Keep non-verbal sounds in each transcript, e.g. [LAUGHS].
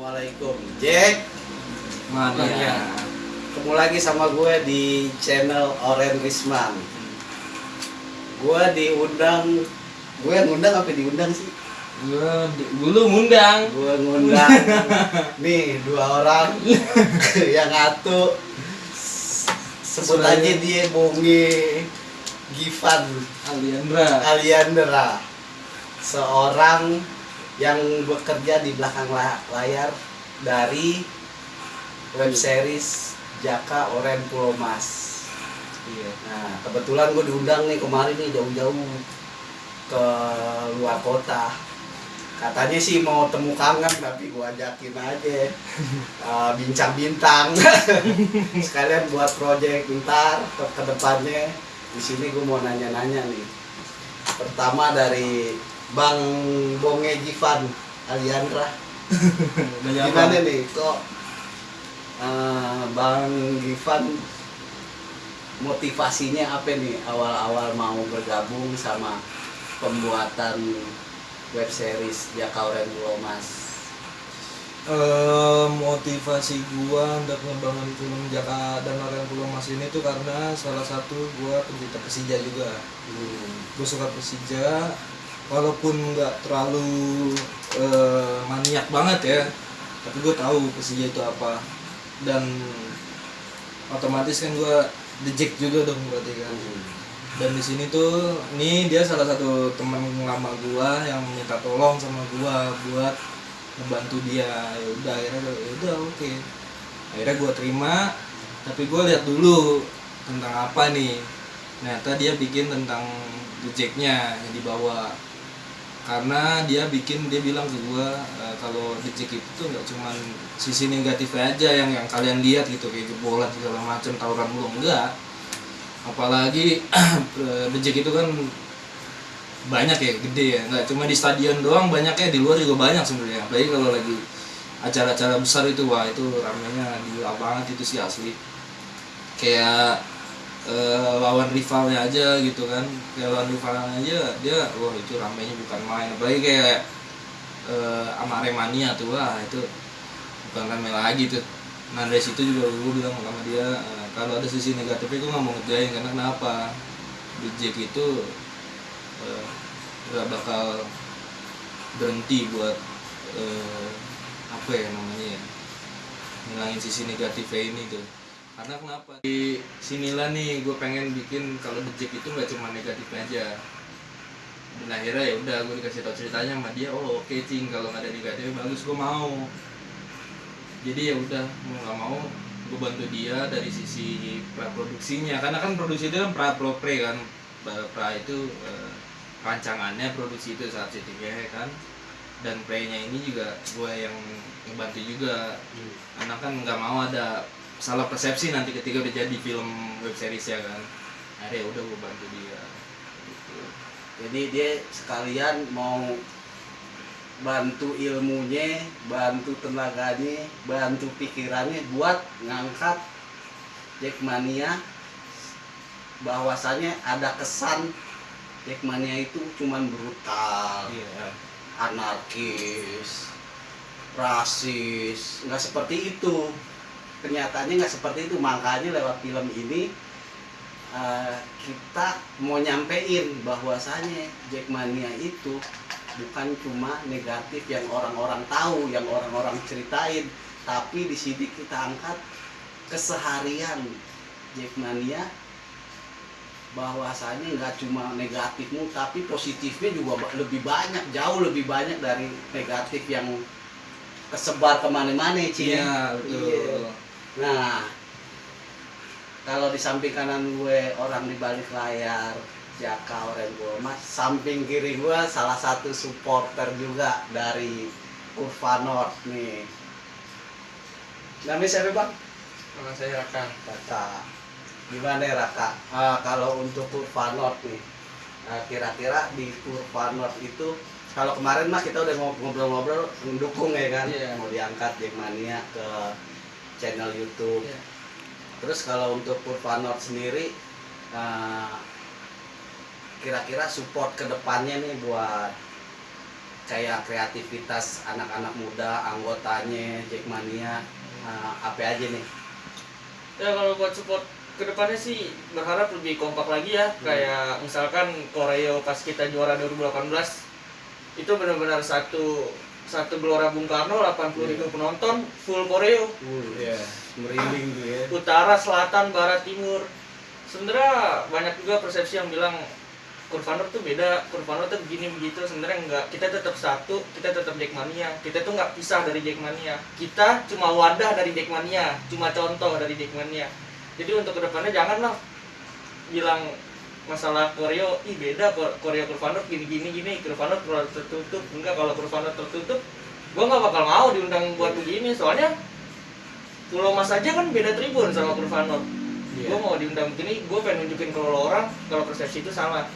Assalamualaikum. Jack. Mana ya? Ketemu lagi sama gue di channel Oren Risman. Gue diundang. Gue yang ngundang apa diundang sih? Gua dulu ngundang. Gue ngundang. [LAUGHS] Nih dua orang. [LAUGHS] Yang ngatu Sebut aja dia Bonge Givan. Aliandra. Aliandra. Seorang yang bekerja di belakang la- layar dari web series Jaka Oren Pulau Mas. Iya. Nah, kebetulan gue diundang nih kemarin nih jauh-jauh ke luar kota. Katanya sih mau temu kangen tapi gue ajakin aja [LAUGHS] uh, bincang bintang [LAUGHS] sekalian buat project ntar ke, ke depannya di sini gue mau nanya-nanya nih. Pertama dari Bang Bonge Jivan Aliandra. [LAUGHS] Gimana nih kok eh, Bang Givan motivasinya apa nih awal-awal mau bergabung sama pembuatan web series Jakauren Pulau Mas Eh, motivasi gua untuk ngebangun film Jaka dan Orang Pulau Mas ini tuh karena salah satu gua pencinta Persija juga. Hmm. Gue suka Persija, walaupun nggak terlalu eh, maniak banget ya, tapi gue tahu Persija itu apa. Dan otomatis kan gua The Jack juga dong berarti kan. dan di sini tuh nih dia salah satu teman lama gua yang minta tolong sama gua buat membantu dia. Ya udah akhirnya ya udah oke. Akhirnya gua terima tapi gua lihat dulu tentang apa nih. Ternyata dia bikin tentang rejectnya yang dibawa karena dia bikin dia bilang ke gua e, kalau reject itu nggak cuman sisi negatifnya aja yang yang kalian lihat gitu kayak jebolan segala macam tawuran mulu enggak. Apalagi [CLEARS THROAT] reject itu kan banyak ya gede ya. Nggak cuma di stadion doang banyaknya di luar juga banyak sebenarnya. Apalagi kalau lagi acara-acara besar itu wah itu ramenya gila banget itu sih asli. Kayak eh, lawan rivalnya aja gitu kan. Kayak lawan rivalnya aja dia wah itu ramenya bukan main. Apalagi kayak eh, sama Aremania tuh wah itu bukan rame lagi tuh. Nah dari situ juga gue bilang sama dia eh, kalau ada sisi negatifnya gue nggak mau ngerjain karena kenapa? Jack itu eh, nggak bakal berhenti buat eh, apa ya namanya ya ngilangin sisi negatifnya ini tuh karena kenapa? Di sinilah nih gue pengen bikin kalau Jack itu nggak cuma negatif aja. Dan akhirnya ya udah gue dikasih tau ceritanya sama dia oh oke cing kalau nggak ada negatifnya bagus gue mau. Jadi ya udah mau nggak mau gue bantu dia dari sisi pra produksinya karena kan produksi itu kan pra pro pre kan. Pra, itu eh, rancangannya produksi itu saat syutingnya ya kan. Dan playnya ini juga gue yang ngebantu juga. Karena kan nggak mau ada salah persepsi nanti ketika udah jadi film web series ya kan akhirnya ya udah gue bantu dia gitu. Jadi dia sekalian mau bantu ilmunya, bantu tenaganya, bantu pikirannya buat ngangkat Jackmania bahwasanya ada kesan Jackmania itu cuman brutal, iya anarkis, rasis, nggak seperti itu. Kenyataannya nggak seperti itu, makanya lewat film ini eh, kita mau nyampein bahwasanya Jackmania itu bukan cuma negatif yang orang-orang tahu, yang orang-orang ceritain, tapi di sini kita angkat keseharian Jackmania bahwasanya nggak cuma negatifmu tapi positifnya juga lebih banyak jauh lebih banyak dari negatif yang kesebar ke mana-mana Ci. iya betul Iya. Nah, kalau di samping kanan gue orang di balik layar Jaka Oren Mas, samping kiri gue salah satu supporter juga dari Kurva North nih. Namanya siapa bang? nama saya Raka Raka. Gimana ya Raka? Ah, kalau untuk Kurva North nih, ah, kira-kira di Kurva North itu kalau kemarin mah kita udah ngob- ngobrol-ngobrol mendukung ya kan, Iya. mau diangkat Jackmania ke channel YouTube. Iya. Terus kalau untuk Kurva North sendiri, ah, kira-kira support ke depannya nih buat kayak kreativitas anak-anak muda anggotanya Jackmania uh, apa aja nih ya kalau buat support ke depannya sih berharap lebih kompak lagi ya kayak misalkan koreo pas kita juara 2018 itu benar-benar satu satu gelora Bung Karno 80 ribu penonton full koreo Iya. merinding tuh ya utara selatan barat timur sebenarnya banyak juga persepsi yang bilang Kurvanor tuh beda, Kurvanor tuh begini begitu sebenarnya enggak. Kita tetap satu, kita tetap Jackmania. Kita tuh nggak pisah dari Jackmania. Kita cuma wadah dari Jackmania, cuma contoh dari Jackmania. Jadi untuk ke depannya janganlah bilang masalah koreo, ih beda ko- koreo Kurvanor gini gini gini, terlalu tertutup. Enggak kalau Kurvanor tertutup, gua nggak bakal mau diundang buat begini. Soalnya Pulau Mas aja kan beda tribun sama Kurvanor. Iya. Gue mau diundang begini, gue pengen nunjukin lo orang kalau persepsi itu salah.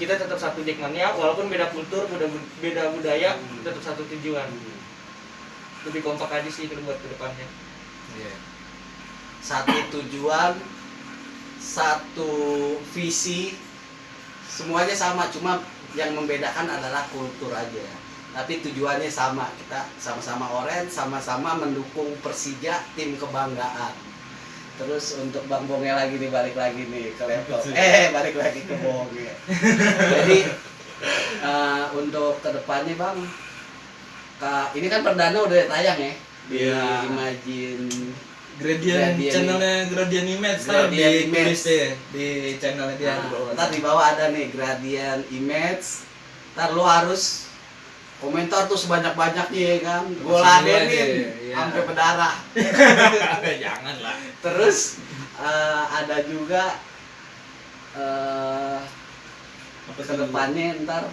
Kita tetap satu Jackmania, walaupun beda kultur, beda, beda budaya, Hmm. tetap satu tujuan. Lebih kompak aja sih buat ke depannya. Iya. satu tujuan satu visi semuanya sama cuma yang membedakan adalah kultur aja. Tapi tujuannya sama kita sama-sama orange sama-sama mendukung Persija tim kebanggaan. Terus untuk Bang Bonge lagi nih balik lagi nih ke laptop. [LAUGHS] Eh balik lagi ke Bonge jadi eh, untuk ke depannya Bang ini kan perdana udah tayang ya? Di Iya. Imagine Gradient, Gradient. channelnya Gradient Image ntar di Gradient Image. deh di channelnya dia di Nah, bawah. ntar di bawah ada nih gradient image ntar lu harus komentar tuh sebanyak banyaknya ya kan gue ladenin iya. sampai berdarah [LAUGHS] Jangan lah. terus eh, ada juga eh Apa sih? ke depannya ntar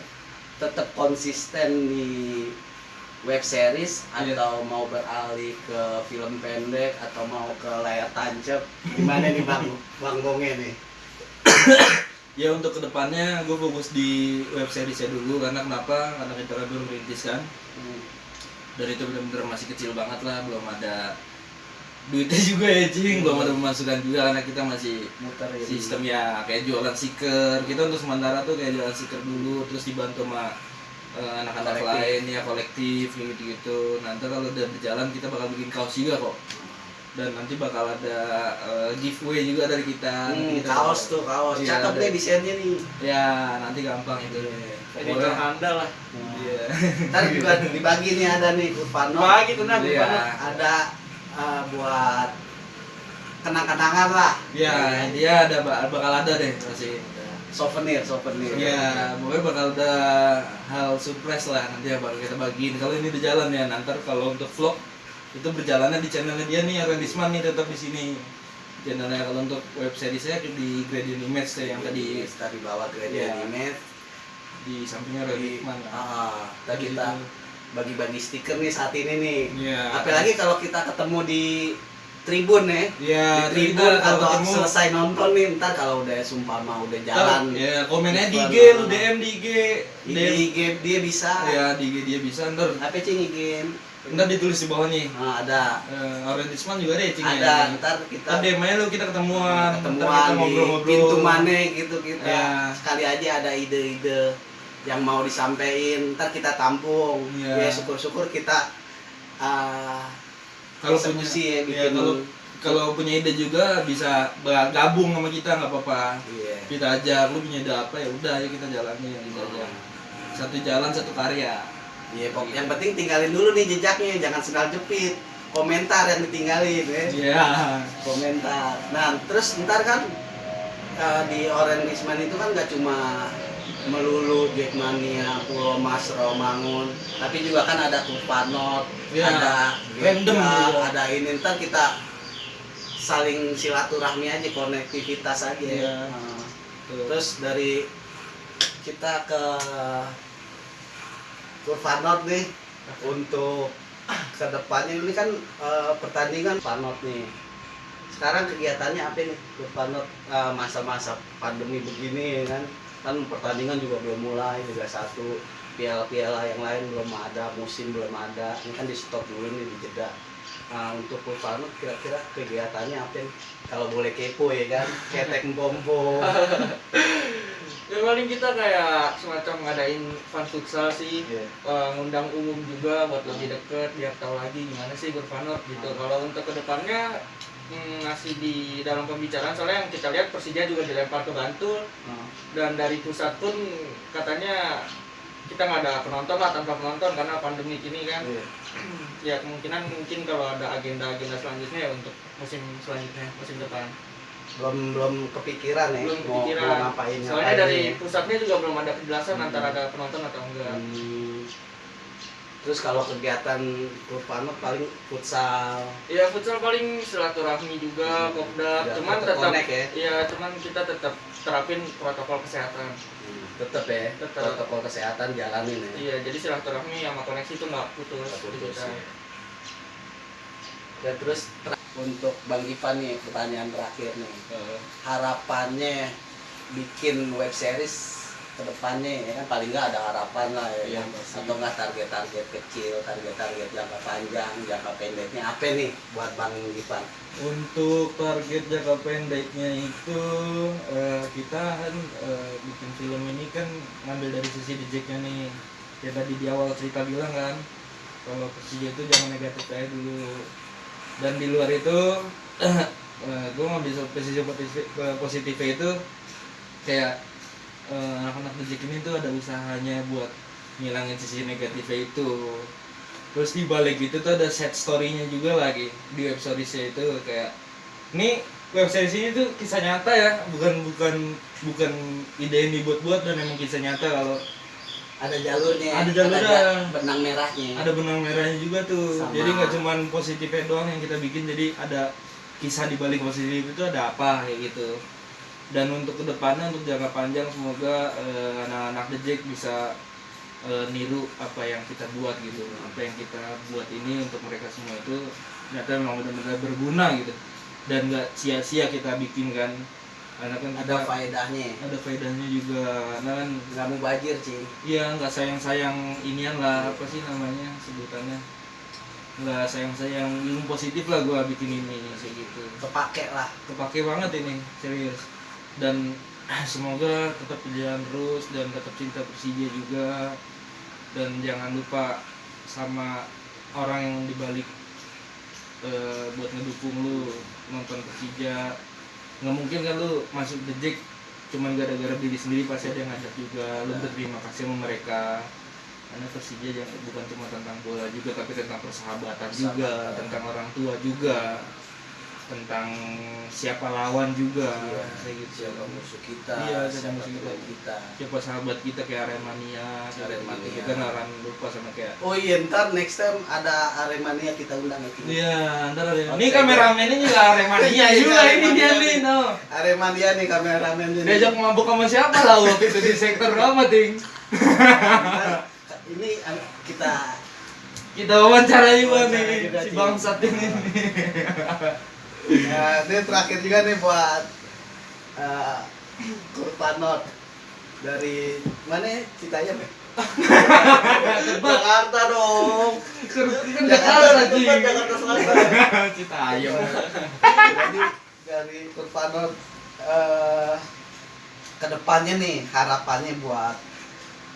tetap konsisten di web series Iya. atau mau beralih ke film pendek atau mau ke layar tancap gimana nih bang bang Bonge nih Ya untuk ke depannya gue fokus di web seriesnya dulu karena kenapa? Karena kita kan baru merintis kan. Hmm. Dan itu benar-benar masih kecil banget lah, belum ada duitnya [LAUGHS] juga ya cing, belum ada pemasukan juga karena kita masih muter ya sistem ya kayak jualan stiker kita untuk sementara tuh kayak jualan stiker dulu terus dibantu sama anak-anak Kolektif. lain ya kolektif gitu gitu nanti kalau udah berjalan kita bakal bikin kaos juga kok. Dan nanti bakal ada eh, giveaway juga dari kita. Nanti Hmm, kita kaos tuh kaos. Iya, cakep deh desainnya nih. Ya nanti gampang itu. Jadi Pokoknya- terhandal lah. iya. [LAUGHS] Ntar juga dibagi nih ada nih Kurvano Bagi tuh nah, Iya. Ada eh, buat kenang-kenangan lah. Ya dia ada ba- bakal ada deh masih souvenir souvenir Ya, pokoknya bakal ada hal surprise lah nanti ya baru kita bagiin. Kalau ini di jalan ya, nanti kalau untuk vlog itu berjalannya di channelnya dia nih, Rendisman nih tetap di sini. Channelnya kalau untuk web series saya di Gradient Image deh, yang tadi tadi bawa gradient Iya. image di sampingnya di Rendisman. ah, tadi kita bagi-bagi stiker nih saat ini nih Iya. apalagi kalau kita ketemu di tribun ya? Ya, di kita tribun atau ketemu. selesai nonton nih ntar kalau udah sumpah mau udah ntar, jalan. ya komennya di IG, lu DM di IG, di. IG dia bisa. Ya di IG dia bisa ntar. Apa cing IG ntar ditulis di bawah nih. nah, ada. Uh, Rendisman juga deh, cing ada ntar kita Ntar DM aja lu kita ketemuan, ketemuan kita di ngobrol-ngobrol. pintu mana gitu kita Ya. sekali aja ada ide-ide yang mau disampaikan. Ntar kita tampung. Ya. ya syukur-syukur kita uh, kalau punya eksekusi ya ya, bikin kalau kalau punya ide juga bisa gabung sama kita nggak apa-apa. Iya. Kita ajak lu punya ide apa? Ya udah ayo kita jalani yang kita aja satu jalan satu karya. Iya, pok- yang penting tinggalin dulu nih jejaknya, jangan sendal jepit. Komentar yang ditinggalin, ya. Iya. Komentar. Nah, terus ntar kan eh, di Risman itu kan gak cuma melulu Jackmania, Pulau Mas, Romangun, tapi juga kan ada Tupanot, Iya, ada random juga. ada ini ntar kita saling silaturahmi aja, konektivitas aja. Iya. Nah. Terus dari kita ke Kurvanot nih untuk ke depannya ini kan eh, pertandingan Panot nih. Sekarang kegiatannya apa nih Kurvanot eh, masa-masa pandemi begini ya kan? Kan pertandingan juga belum mulai Liga satu piala-piala yang lain belum ada, musim belum ada. Ini kan di stop dulu nih di jeda. Nah, untuk Pulvanut kira-kira kegiatannya apa? Kalau boleh kepo ya kan, [LAUGHS] ketek pompo. [LAUGHS] ya paling kita kayak semacam ngadain fun futsal sih Iya. Eh, ngundang umum juga buat lebih deket biar tahu lagi gimana sih Gurfanot gitu Hmm. kalau untuk ke depannya hmm, masih di dalam pembicaraan soalnya yang kita lihat Persija juga dilempar ke Bantul Nah, dan dari pusat pun katanya kita nggak ada penonton lah tanpa penonton karena pandemi ini kan iya. ya kemungkinan mungkin kalau ada agenda-agenda selanjutnya ya untuk musim selanjutnya musim depan Belum belum kepikiran ya belum mau, kepikiran mau ngapain soalnya ngapain dari ya. pusatnya juga belum ada kejelasan Hmm. antara ada penonton atau enggak Hmm. Terus kalau kegiatan Pulvanut paling futsal. ya futsal paling silaturahmi juga kopdar Biar cuman tetap tetap ya. ya cuman kita tetap terapin protokol kesehatan Tetap ya, Tetep. protokol kesehatan jalanin ya. iya jadi silaturahmi sama koneksi itu nggak putus, Nggak di putus, kita. ya. Dan terus ter- untuk Bang Ipan nih pertanyaan terakhir nih. Eh, Harapannya bikin web series ke depannya ya kan paling nggak ada harapan lah ya pasti. atau nggak target-target kecil target-target jangka panjang jangka pendeknya apa nih buat Bang Ipan Untuk target jangka pendeknya itu eh, kita kan eh, bikin film ini kan ngambil dari sisi dejeknya nih. Ya tadi di awal cerita bilang kan kalau Persija itu jangan negatif aja dulu. Dan di luar itu [CLEARS THROAT] gue ngambil sisi positif, positifnya itu kayak eh, anak-anak dejek ini tuh ada usahanya buat ngilangin sisi negatifnya itu terus di balik itu tuh ada set story-nya juga lagi di web seriesnya itu kayak ini web series ini tuh kisah nyata ya bukan bukan bukan ide yang dibuat-buat dan emang kisah nyata kalau ada jalurnya Ada jalurnya. ja- benang merahnya ada benang merahnya juga tuh Sama. jadi nggak cuman positifnya doang yang kita bikin jadi ada kisah di balik positif itu ada apa kayak gitu dan untuk ke depannya untuk jangka panjang semoga eh, anak-anak The Jack bisa eh, niru apa yang kita buat gitu. Apa yang kita buat ini untuk mereka semua itu ternyata memang benar-benar berguna gitu. Dan nggak sia-sia kita bikin kan. Karena kan ada faedahnya. Ada faedahnya juga. Karena kan nggak mau bajir sih Iya nggak sayang-sayang inian lah apa sih namanya sebutannya. Nggak sayang-sayang ilmu positif lah gua bikin ini kayak gitu. Kepake lah. Kepake banget ini serius dan [CLEARS THROAT] semoga tetap berjalan terus dan tetap cinta Persija juga. Dan jangan lupa sama orang yang dibalik eh, buat ngedukung lu nonton Persija. Nggak mungkin kan lu masuk The Jack cuman gara-gara diri sendiri pasti ada yang ngajak juga. Lu Ya. berterima kasih sama mereka. Karena Persija jangan bukan cuma tentang bola juga tapi tentang persahabatan juga tentang orang tua juga tentang siapa lawan juga Iya. kayak gitu siapa musuh kita Iya, siapa musuh kita. kita siapa sahabat kita kayak Aremania Aremania. Aremania kita nggak lupa sama kayak oh iya ntar next time ada Aremania kita undang Ki. Iya, ntar ada. Ini kameramennya juga Aremania Iya, juga iya, ini dia Aremania nih, no. Aremania nih kameramen ini Diajak mabuk sama siapa lah waktu itu di sektor apa, Ting? Ini kita Kita wawancara juga nih juga, si bangsat ini. Ya, ini terakhir juga nih buat uh, Kurpanot dari mana ya? Citayam ya? Jakarta dong. Kan Jakarta, Cing. Jakarta, Selatan. Cita ayam. Jadi dari Kurpanot eh ke depannya nih harapannya buat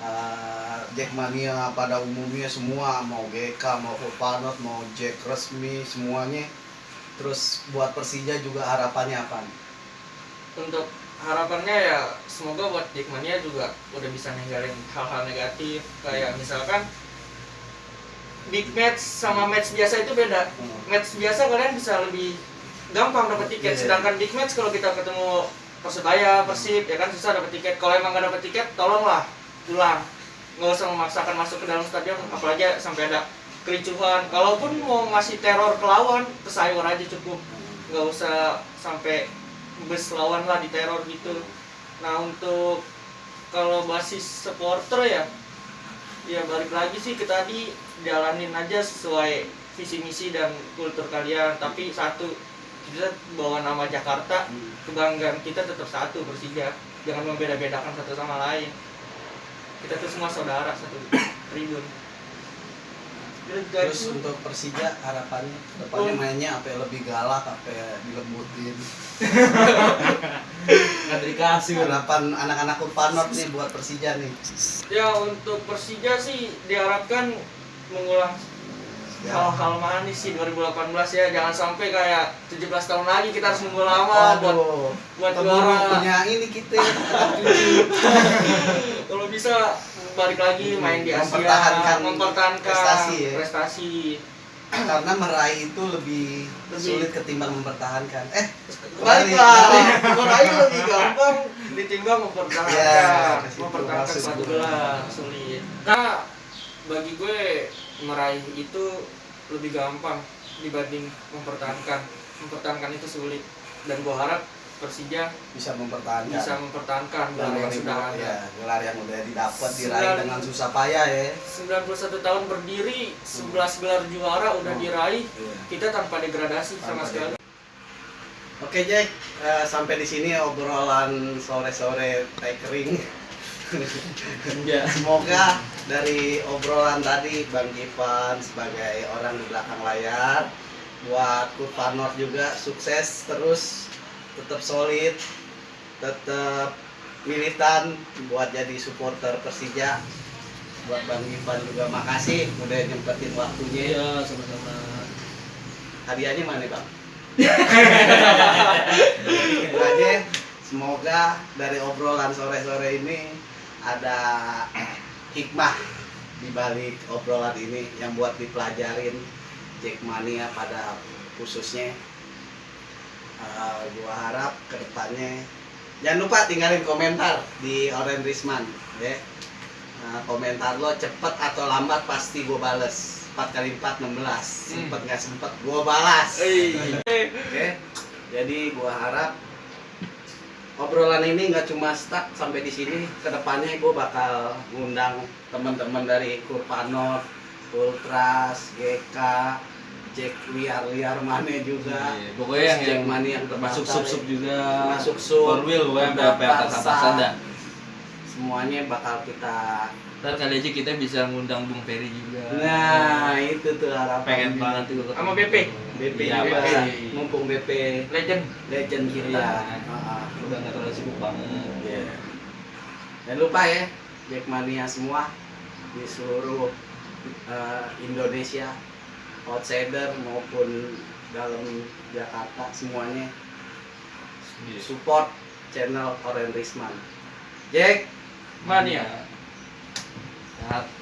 eh, Jackmania pada umumnya semua mau GK mau Kurpanot mau Jack resmi semuanya terus buat Persija juga harapannya apa untuk harapannya ya semoga buat Jackmania juga udah bisa ninggalin hal-hal negatif. Kayak misalkan big match sama match biasa itu beda. Match biasa kalian bisa lebih gampang dapat tiket. Iya. sedangkan big match kalau kita ketemu persebaya persib ya kan susah dapat tiket. Kalau emang gak dapat tiket tolonglah pulang. Nggak usah memaksakan masuk ke dalam stadion apalagi sampai ada kericuhan. Kalaupun mau ngasih teror ke lawan ke sayur aja cukup. Nggak usah sampai bus lawan lah diteror gitu. Nah untuk kalau basis supporter ya ya balik lagi sih ke tadi jalanin aja sesuai visi misi dan kultur kalian. Tapi satu kita bawa nama Jakarta kebanggaan kita tetap satu Persija. Jangan membeda-bedakan satu sama lain. Kita tuh semua saudara satu [CLEARS THROAT] tribun Terus untuk Persija harapannya depannya Oh. mainnya apa lebih galak apa dilembutin. [LAUGHS] nggak dikasih Harapan anak-anak Urpanot nih buat Persija nih. ya untuk Persija sih diharapkan mengulang Ya. hal-hal manis sih 2018 ya jangan sampai kayak 17 tahun lagi kita harus nunggu lama buat Waduh, buat juara punya ini kita [LAUGHS] kalau bisa balik lagi main di Asia Mempertahankan mempertahankan prestasi ya. prestasi. Karena meraih itu lebih, Lebih. sulit ketimbang mempertahankan. Eh, Balik lah, meraih lebih gampang ditimbang mempertahankan, Ya, mempertahankan satu gelar sulit. Nah, bagi gue meraih itu lebih gampang dibanding mempertahankan. Mempertahankan itu sulit dan gue harap Persija bisa mempertahankan. bisa mempertahankan gelar yang sudah ada. ya, gelar yang udah didapat diraih dengan susah payah ya. 91 tahun berdiri, 11 gelar juara udah Hmm. diraih, Iya. kita tanpa degradasi sama Tanpa sekali. Oke Jack, Eh, sampai di sini obrolan sore-sore takering. ya [LAUGHS] Semoga dari obrolan tadi Bang Ivan sebagai orang di belakang layar buat Kurvanor juga sukses terus tetap solid tetap militan buat jadi supporter Persija. Buat Bang Ivan juga makasih udah nyempetin waktunya. Iya sama-sama. Hadiahnya mana Bang? [LAUGHS] Aja semoga dari obrolan sore-sore ini ada [CLEARS THROAT] hikmah di balik obrolan ini yang buat dipelajarin Jackmania pada khususnya Eh, gua harap ke depannya jangan lupa tinggalin komentar di Oren Risman ya. Nah, komentar lo cepet atau lambat pasti gua bales. 4 kali 4 16 sempet nggak sempet gua balas. Oke, [LAUGHS] jadi gua harap obrolan ini nggak cuma stuck sampai di sini. Ke depannya gua bakal ngundang teman-teman dari Kurpanor, Ultras, GK, Jack liar-liar mana juga. Iya, pokoknya yang- Jack yang Mani yang termasuk terdaftar, sub-sub juga Termasuk sub, four wheel pokoknya sampai sampai atas atasan dah Semuanya bakal kita. ntar kali aja kita bisa ngundang Bung Ferry juga Nah, itu tuh harapan. pengen banget tuh. Sama BP? BP Iya, juga. BP. Mumpung BP legend. legend kita. Iya. Ah, udah nggak terlalu sibuk banget Iya. Jangan lupa ya, Jackmania semua di seluruh eh, Indonesia, outsider maupun dalam Jakarta semuanya support channel Oren Risman. Jack, Mania. Sehat.